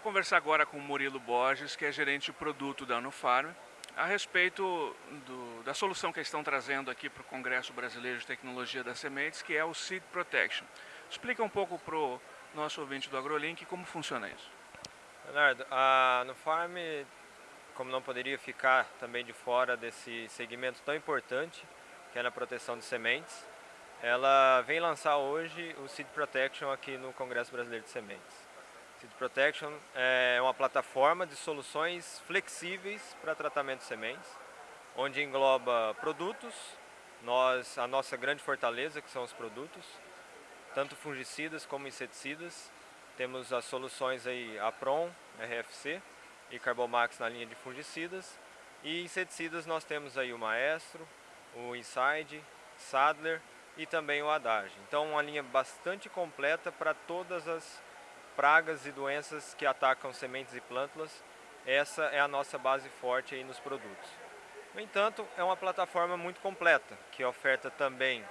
conversar agora com o Murilo Borges, que é gerente de produto da Anufarm, a respeito do, da solução que eles estão trazendo aqui para o Congresso Brasileiro de Tecnologia das Sementes, que é o Seed Protection. Explica um pouco para o nosso ouvinte do AgroLink como funciona isso. Leonardo, a Anufarm, como não poderia ficar também de fora desse segmento tão importante, que é na proteção de sementes, ela vem lançar hoje o Seed Protection aqui no Congresso Brasileiro de Sementes. Seed Protection é uma plataforma de soluções flexíveis para tratamento de sementes, onde engloba produtos, nós, a nossa grande fortaleza que são os produtos, tanto fungicidas como inseticidas. Temos as soluções aí Apron, RFC e Carbomax na linha de fungicidas. E inseticidas nós temos aí o Maestro, o Inside, Sadler e também o Adage. Então uma linha bastante completa para todas as pragas e doenças que atacam sementes e plântulas. Essa é a nossa base forte aí nos produtos. No entanto, é uma plataforma muito completa, que oferta também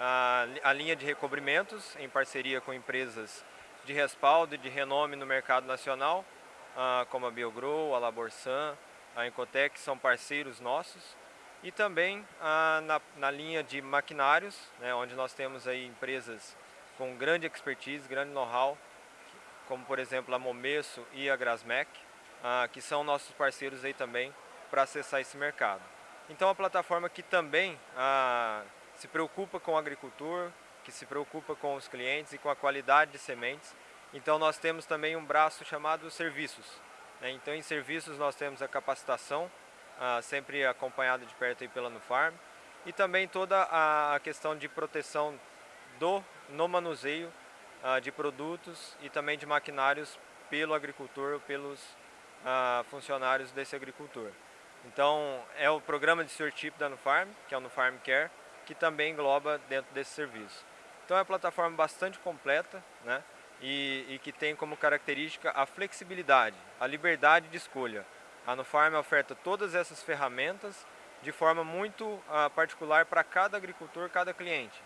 a, a linha de recobrimentos, em parceria com empresas de respaldo e de renome no mercado nacional, como a Biogro, a Laborsan, a Encotec, são parceiros nossos, e também na, na, linha de maquinários, né, onde nós temos aí empresas com grande expertise, grande know-how, como por exemplo a Momesso e a Grasmec, ah, que são nossos parceiros aí também para acessar esse mercado. Então a plataforma que também ah, se preocupa com o agricultor, que se preocupa com os clientes e com a qualidade de sementes. Então nós temos também um braço chamado serviços. Né? Então em serviços nós temos a capacitação, ah, sempre acompanhada de perto aí pela Nufarm, e também toda a questão de proteção do, no manuseio de produtos e também de maquinários pelo agricultor, pelos ah, funcionários desse agricultor. Então é o programa de stewardship da Nufarm, que é o Nufarm Care, que também engloba dentro desse serviço. Então é uma plataforma bastante completa, né? E, e, que tem como característica a flexibilidade, a liberdade de escolha. A Nufarm oferta todas essas ferramentas de forma muito uh, particular para cada agricultor, cada cliente.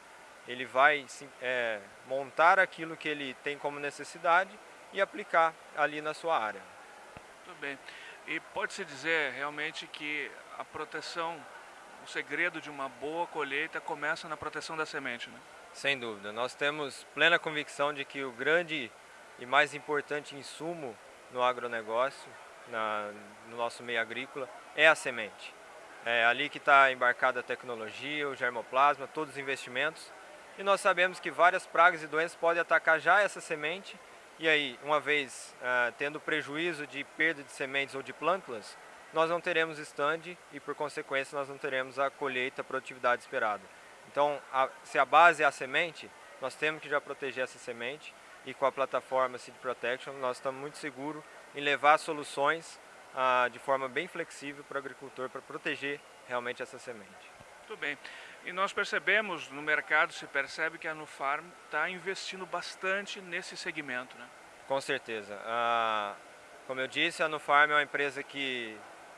Ele vai é, montar aquilo que ele tem como necessidade e aplicar ali na sua área. Muito bem. E pode-se dizer realmente que a proteção, o segredo de uma boa colheita começa na proteção da semente, né? Sem dúvida. Nós temos plena convicção de que o grande e mais importante insumo no agronegócio na, no nosso meio agrícola é a semente. É ali que está embarcada a tecnologia, o germoplasma, todos os investimentos. E nós sabemos que várias pragas e doenças podem atacar já essa semente e aí, uma vez uh, tendo prejuízo de perda de sementes ou de plântulas, nós não teremos stand e, por consequência, nós não teremos a colheita, a produtividade esperada. Então, a, se a base é a semente, nós temos que já proteger essa semente e com a plataforma Seed Protection nós estamos muito seguros em levar soluções ah, de forma bem flexível para o agricultor para proteger realmente essa semente. Muito bem. E nós percebemos no mercado, se percebe que a Nufarm está investindo bastante nesse segmento, né? Com certeza. Ah, como eu disse, a Nufarm é uma empresa que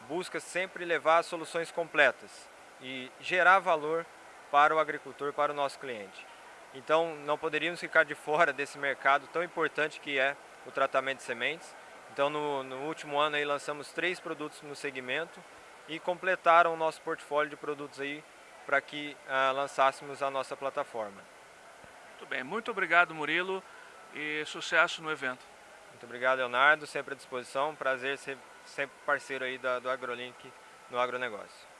busca sempre levar soluções completas e gerar valor para o agricultor, para o nosso cliente. Então, não poderíamos ficar de fora desse mercado tão importante que é o tratamento de sementes. Então, no, no último ano aí lançamos três produtos no segmento e completaram o nosso portfólio de produtos aí para que uh, lançássemos a nossa plataforma. Muito bem, muito obrigado Murilo e sucesso no evento. Muito obrigado Leonardo, sempre à disposição, prazer ser sempre parceiro aí da, do AgroLink no agronegócio.